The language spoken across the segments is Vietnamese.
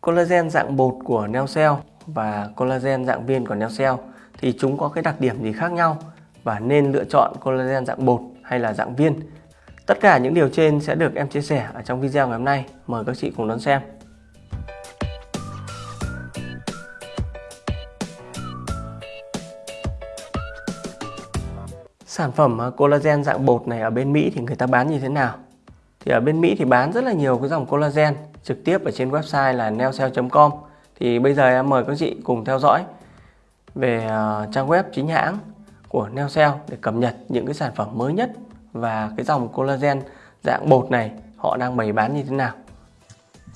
Collagen dạng bột của Neocell và collagen dạng viên của Neocell thì chúng có cái đặc điểm gì khác nhau và nên lựa chọn collagen dạng bột hay là dạng viên. Tất cả những điều trên sẽ được em chia sẻ ở trong video ngày hôm nay. Mời các chị cùng đón xem. Sản phẩm à, collagen dạng bột này ở bên Mỹ thì người ta bán như thế nào? Thì ở bên Mỹ thì bán rất là nhiều cái dòng collagen trực tiếp ở trên website là neocell.com thì bây giờ em mời các chị cùng theo dõi về à, trang web chính hãng của Neocell để cập nhật những cái sản phẩm mới nhất và cái dòng collagen dạng bột này họ đang bày bán như thế nào.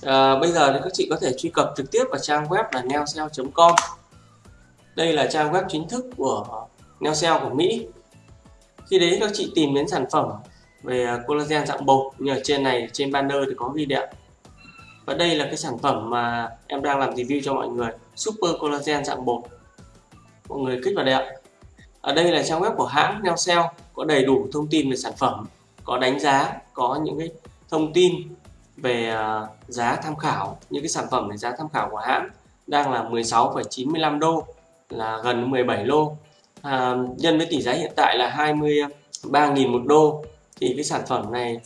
À, bây giờ thì các chị có thể truy cập trực tiếp vào trang web là neocell.com. Đây là trang web chính thức của Neocell của Mỹ. Khi đấy các chị tìm đến sản phẩm về à, collagen dạng bột như ở trên này trên banner thì có ghi đẹp và đây là cái sản phẩm mà em đang làm review cho mọi người. Super collagen dạng bột. Mọi người kích vào đây ạ. Ở đây là trang web của hãng Neocell có đầy đủ thông tin về sản phẩm có đánh giá có những cái thông tin về à, giá tham khảo những cái sản phẩm về giá tham khảo của hãng đang là 16,95 đô là gần 17 lô. À, nhân với tỷ giá hiện tại là 23.000 một đô thì cái sản phẩm này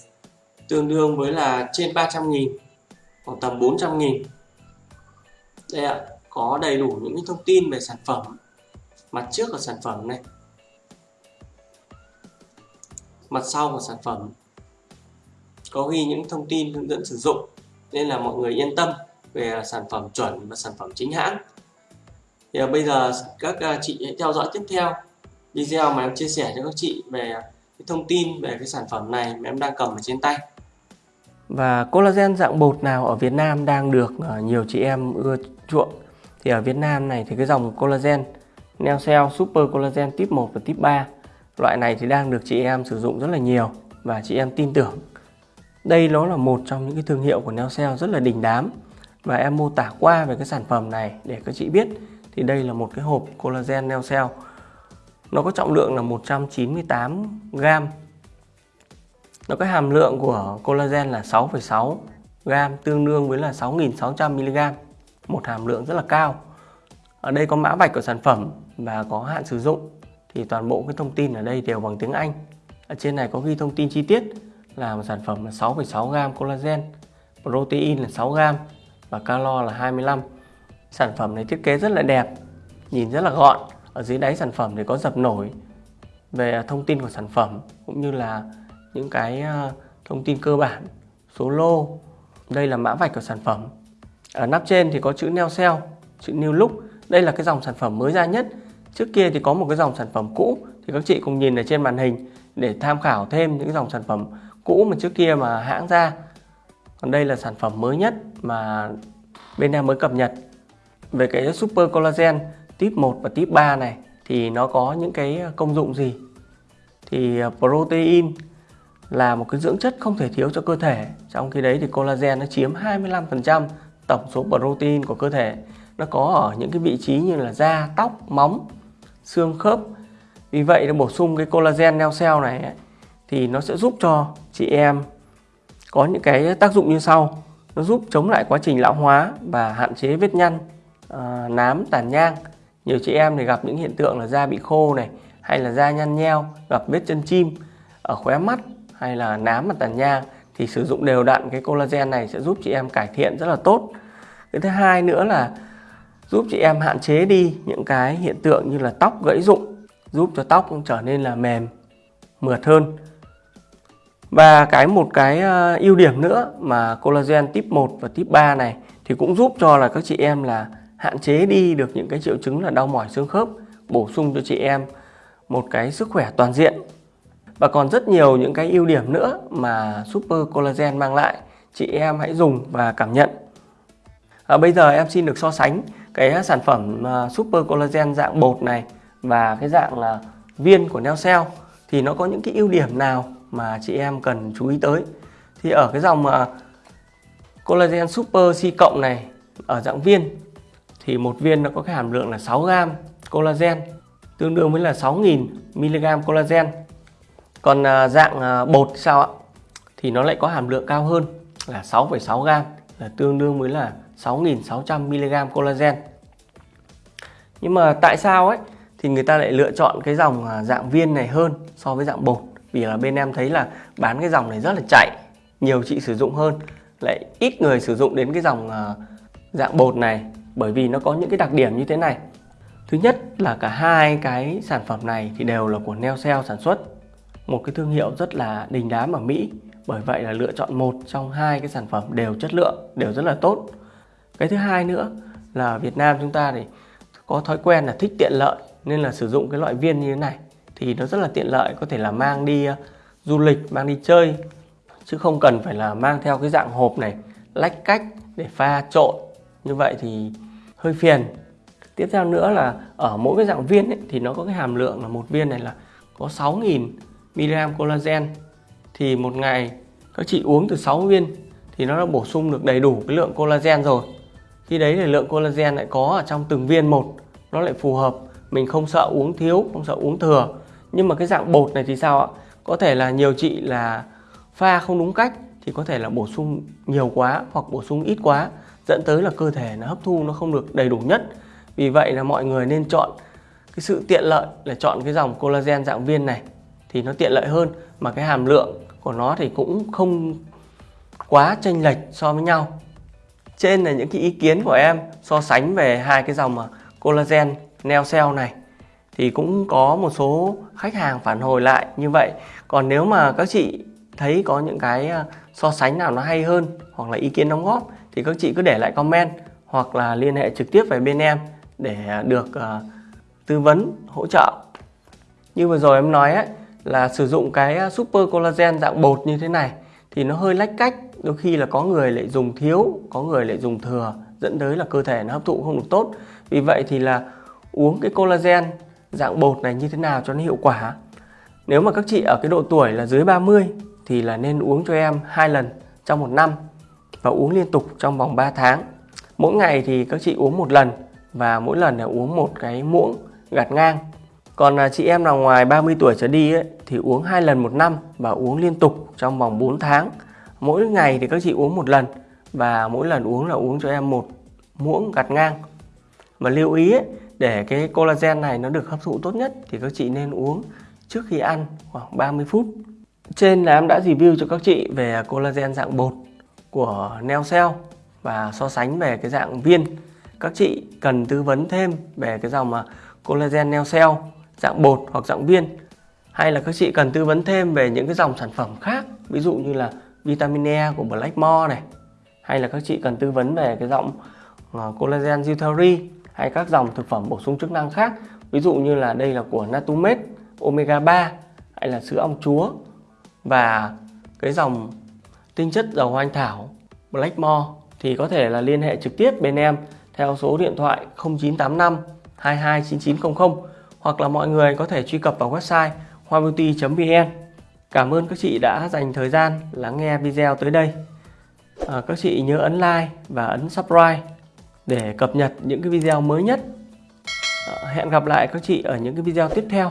tương đương với là trên 300 nghìn khoảng tầm 400 nghìn. Đây ạ, có đầy đủ những thông tin về sản phẩm, mặt trước của sản phẩm này, mặt sau của sản phẩm. Có ghi những thông tin hướng dẫn sử dụng, nên là mọi người yên tâm về sản phẩm chuẩn và sản phẩm chính hãng. Thì bây giờ các à, chị hãy theo dõi tiếp theo video mà em chia sẻ cho các chị về cái thông tin về cái sản phẩm này mà em đang cầm ở trên tay và collagen dạng bột nào ở Việt Nam đang được ờ, nhiều chị em ưa chuộng? Thì ở Việt Nam này thì cái dòng collagen Neocell Super Collagen Tip 1 và Tip 3 loại này thì đang được chị em sử dụng rất là nhiều và chị em tin tưởng. Đây nó là một trong những cái thương hiệu của Neocell rất là đình đám và em mô tả qua về cái sản phẩm này để các chị biết. Thì đây là một cái hộp collagen Neocell nó có trọng lượng là 198 gram nó có hàm lượng của collagen là 6,6 gram tương đương với là 6.600 mg. Một hàm lượng rất là cao. Ở đây có mã vạch của sản phẩm và có hạn sử dụng. Thì toàn bộ cái thông tin ở đây đều bằng tiếng Anh. Ở trên này có ghi thông tin chi tiết là một sản phẩm là 6,6 gram collagen protein là 6 gram và calo là 25 sản phẩm này thiết kế rất là đẹp nhìn rất là gọn. Ở dưới đáy sản phẩm thì có dập nổi về thông tin của sản phẩm cũng như là những cái ờ, thông tin cơ bản, số lô. Đây là mã vạch của sản phẩm. Ở nắp trên thì có chữ neo sell chữ New Look. Đây là cái dòng sản phẩm mới ra nhất. Trước kia thì có một cái dòng sản phẩm cũ. Thì các chị cùng nhìn ở trên màn hình để tham khảo thêm những dòng sản phẩm cũ mà trước kia mà hãng ra. Còn đây là sản phẩm mới nhất mà bên em mới cập nhật. Về cái Super Collagen tip 1 và tip 3 này thì nó có những cái công dụng gì? Thì ờ, protein là một cái dưỡng chất không thể thiếu cho cơ thể. Trong khi đấy thì collagen nó chiếm 25% tổng số protein của cơ thể. Nó có ở những cái vị trí như là da tóc móng xương khớp. Vì vậy để bổ sung cái collagen neo cell này ấy, thì nó sẽ giúp cho chị em có những cái tác dụng như sau. Nó giúp chống lại quá trình lão hóa và hạn chế vết nhăn à, nám tàn nhang. Nhiều chị em thì gặp những hiện tượng là da bị khô này hay là da nhăn nheo gặp vết chân chim ở khóe mắt hay là nám mặt tàn nhang thì sử dụng đều đặn cái collagen này sẽ giúp chị em cải thiện rất là tốt. Cái thứ hai nữa là giúp chị em hạn chế đi những cái hiện tượng như là tóc gãy rụng, giúp cho tóc trở nên là mềm, mượt hơn. Và cái một cái ờ, ưu điểm nữa mà collagen tip 1 và tip 3 này thì cũng giúp cho là các chị em là hạn chế đi được những cái triệu chứng là đau mỏi xương khớp, bổ sung cho chị em một cái sức khỏe toàn diện và còn rất nhiều những cái ưu điểm nữa mà Super Collagen mang lại. Chị em hãy dùng và cảm nhận. À, bây giờ em xin được so sánh cái sản phẩm à, Super Collagen dạng bột này và cái dạng là viên của Neocell thì nó có những cái ưu điểm nào mà chị em cần chú ý tới? Thì ở cái dòng uh, Collagen Super C cộng này ở dạng viên thì một viên nó có cái hàm lượng là 6 gram collagen tương đương với là 6.000 mg collagen còn à, dạng à, bột sao ạ? Thì nó lại có hàm lượng cao hơn là 6,6 gram là tương đương với là 6.600mg collagen. Nhưng mà tại sao ấy? Thì người ta lại lựa chọn cái dòng à, dạng viên này hơn so với dạng bột. Vì là bên em thấy là bán cái dòng này rất là chạy nhiều chị sử dụng hơn. Lại ít người sử dụng đến cái dòng dạng bột này bởi vì nó có những cái đặc điểm như thế này. Thứ nhất là cả hai cái sản phẩm này thì đều là của Neocell sản xuất một cái thương hiệu rất là đình đám ở Mỹ. Bởi vậy là lựa chọn một trong hai cái sản phẩm đều chất lượng đều rất là tốt. Cái thứ hai nữa là Việt Nam chúng ta thì có thói quen là thích tiện lợi nên là sử dụng cái loại viên như thế này. Thì nó rất là tiện lợi có thể là mang đi ờ, du lịch mang đi chơi. Chứ không cần phải là mang theo cái dạng hộp này lách cách để pha trộn. Như vậy thì hơi phiền. Tiếp theo nữa là ở mỗi cái dạng viên ấy, thì nó có cái hàm lượng là một viên này là có 6.000 mg collagen, thì một ngày các chị uống từ 6 viên thì nó đã bổ sung được đầy đủ cái lượng collagen rồi. Khi đấy thì lượng collagen lại có ở trong từng viên một, nó lại phù hợp. Mình không sợ uống thiếu, không sợ uống thừa. Nhưng mà cái dạng bột này thì sao ạ? Có thể là nhiều chị là pha không đúng cách thì có thể là bổ sung nhiều quá hoặc bổ sung ít quá, dẫn tới là cơ thể nó hấp thu nó không được đầy đủ nhất. Vì vậy là mọi người nên chọn cái sự tiện lợi là chọn cái dòng collagen dạng viên này thì nó tiện lợi hơn. Mà cái hàm lượng của nó thì cũng không quá chênh lệch so với nhau. Trên là những cái ý kiến của em so sánh về hai cái dòng mà collagen neo cell này. Thì cũng có một số khách hàng phản hồi lại như vậy. Còn nếu mà các chị thấy có những cái à, so sánh nào nó hay hơn hoặc là ý kiến đóng góp thì các chị cứ để lại comment hoặc là liên hệ trực tiếp về bên em để à, được uh, tư vấn hỗ trợ. Như vừa rồi em nói ấy, là sử dụng cái à, super collagen dạng bột như thế này thì nó hơi lách cách. Đôi khi là có người lại dùng thiếu, có người lại dùng thừa, dẫn tới là cơ thể nó hấp thụ không được tốt. Vì vậy thì là uống cái collagen dạng bột này như thế nào cho nó hiệu quả. Nếu mà các chị ở cái độ tuổi là dưới 30 thì là nên uống cho em hai lần trong một năm và uống liên tục trong vòng 3 tháng. Mỗi ngày thì các chị uống một lần và mỗi lần là uống một cái muỗng gạt ngang còn à, chị em nào ngoài 30 tuổi trở đi ấy, thì uống hai lần một năm và uống liên tục trong vòng 4 tháng. Mỗi ngày thì các chị uống một lần và mỗi lần uống là uống cho em một muỗng gạt ngang. Và lưu ý ấy, để cái collagen này nó được hấp thụ tốt nhất thì các chị nên uống trước khi ăn khoảng 30 phút. Trên là em đã review cho các chị về collagen dạng bột của Neocell và so sánh về cái dạng viên. Các chị cần tư vấn thêm về cái dòng mà collagen Neocell dạng bột hoặc dạng viên. Hay là các chị cần tư vấn thêm về những cái dòng sản phẩm khác, ví dụ như là vitamin E của Blackmore này, hay là các chị cần tư vấn về cái dòng ờ, collagen Zutari hay các dòng thực phẩm bổ sung chức năng khác, ví dụ như là đây là của Natumed Omega 3 hay là sữa ong chúa và cái dòng tinh chất dầu anh thảo Blackmore thì có thể là liên hệ trực tiếp bên em theo số điện thoại 0985 229900 hoặc là mọi người có thể truy cập vào website hoabeauty.vn Cảm ơn các chị đã dành thời gian lắng nghe video tới đây. À, các chị nhớ ấn like và ấn subscribe để cập nhật những cái video mới nhất. À, hẹn gặp lại các chị ở những cái video tiếp theo.